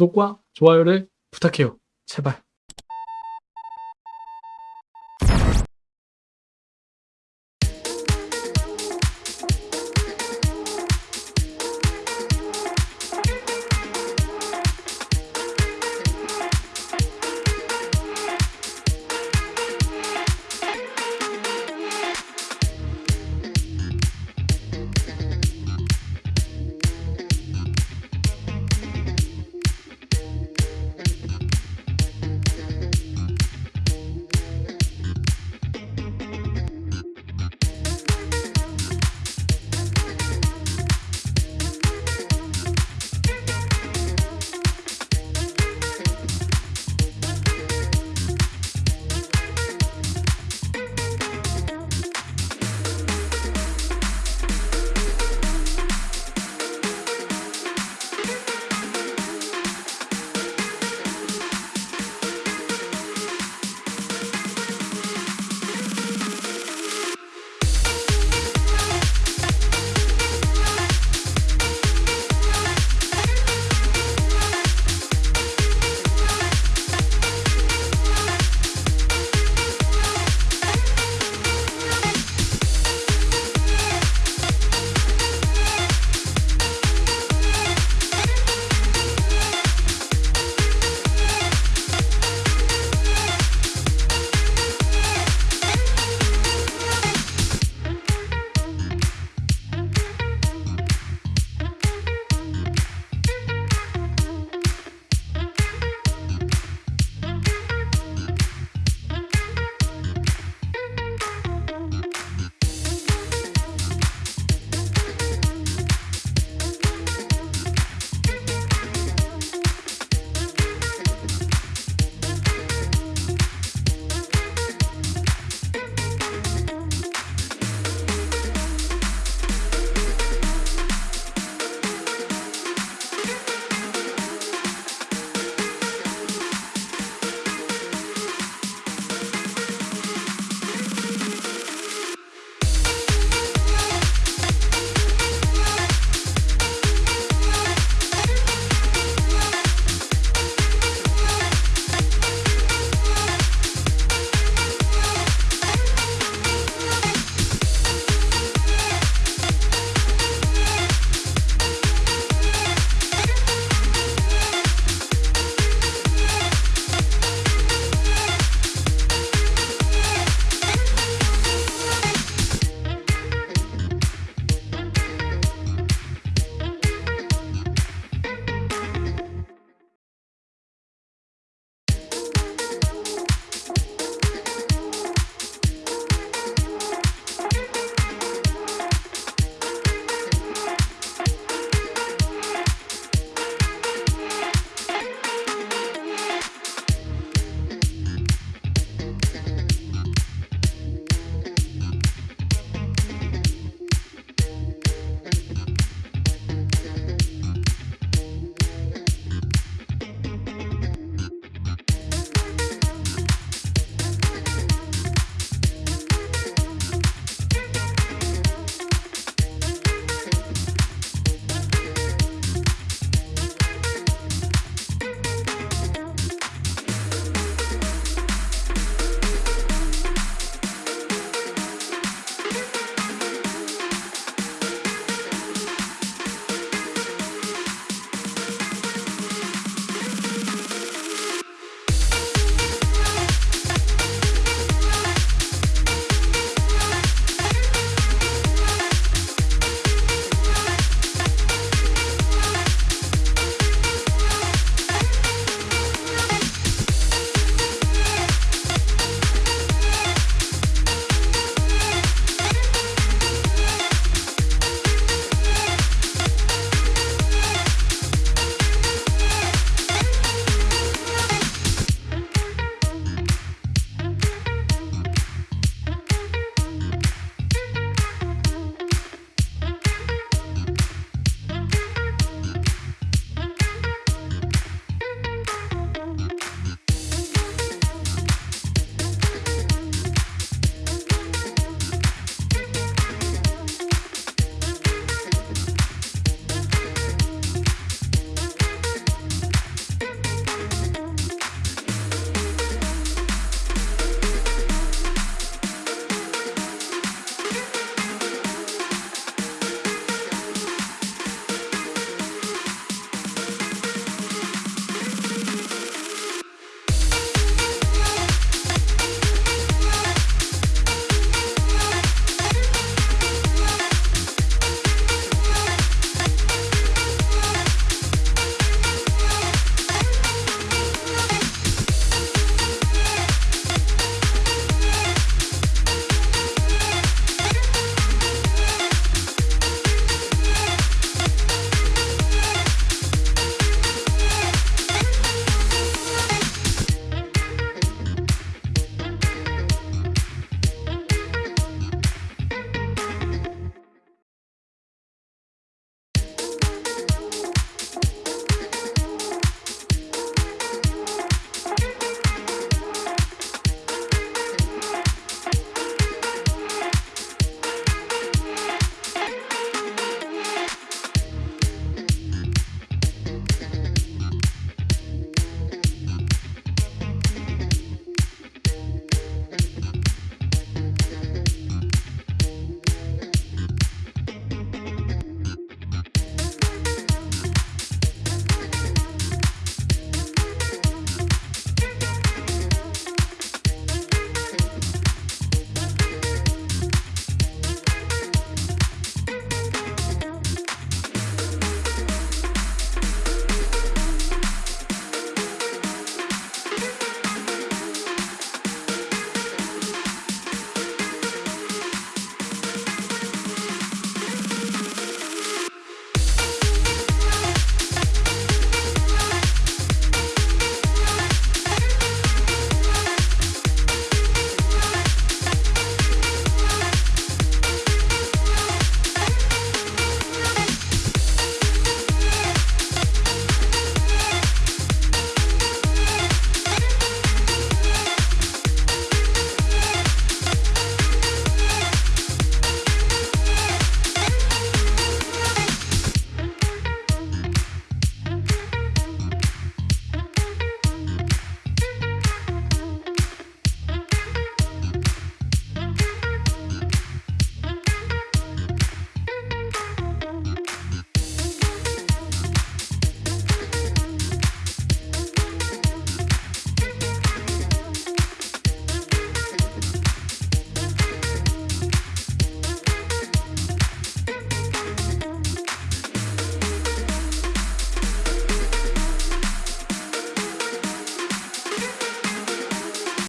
구독과 좋아요를 부탁해요. 제발.